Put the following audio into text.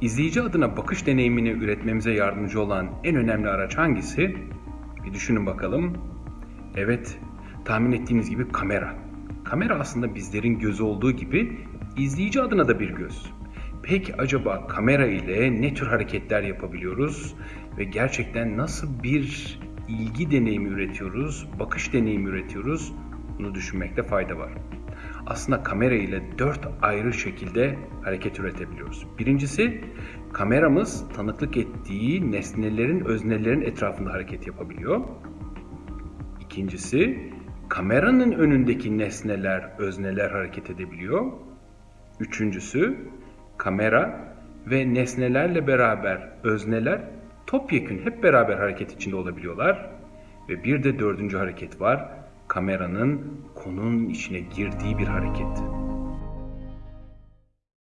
İzleyici adına bakış deneyimini üretmemize yardımcı olan en önemli araç hangisi? Bir düşünün bakalım. Evet, tahmin ettiğiniz gibi kamera. Kamera aslında bizlerin gözü olduğu gibi izleyici adına da bir göz. Peki acaba kamera ile ne tür hareketler yapabiliyoruz ve gerçekten nasıl bir ilgi deneyimi üretiyoruz, bakış deneyimi üretiyoruz? Bunu düşünmekte fayda var. Aslında kamera ile dört ayrı şekilde hareket üretebiliyoruz. Birincisi, kameramız tanıklık ettiği nesnelerin, öznelerin etrafında hareket yapabiliyor. İkincisi, kameranın önündeki nesneler, özneler hareket edebiliyor. Üçüncüsü, kamera ve nesnelerle beraber özneler topyekün hep beraber hareket içinde olabiliyorlar. Ve bir de dördüncü hareket var. Kameranın konunun içine girdiği bir hareket.